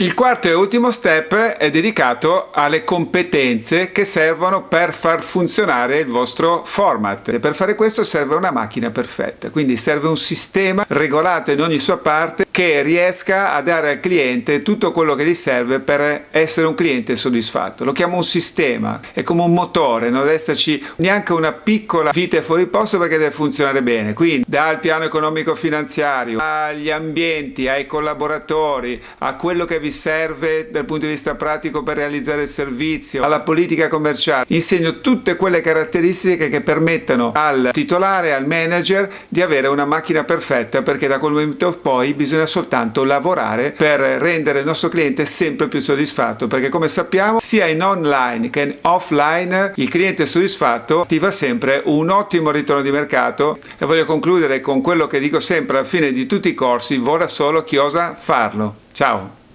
Il quarto e ultimo step è dedicato alle competenze che servono per far funzionare il vostro format. E per fare questo serve una macchina perfetta, quindi serve un sistema regolato in ogni sua parte che riesca a dare al cliente tutto quello che gli serve per essere un cliente soddisfatto. Lo chiamo un sistema, è come un motore, non deve esserci neanche una piccola vite fuori posto perché deve funzionare bene, quindi dal piano economico finanziario agli ambienti, ai collaboratori, a quello che vi vi serve dal punto di vista pratico per realizzare il servizio, alla politica commerciale. Insegno tutte quelle caratteristiche che permettono al titolare, al manager di avere una macchina perfetta perché da quel momento poi bisogna soltanto lavorare per rendere il nostro cliente sempre più soddisfatto perché come sappiamo sia in online che in offline il cliente soddisfatto attiva sempre un ottimo ritorno di mercato e voglio concludere con quello che dico sempre alla fine di tutti i corsi, vola solo chi osa farlo. Ciao!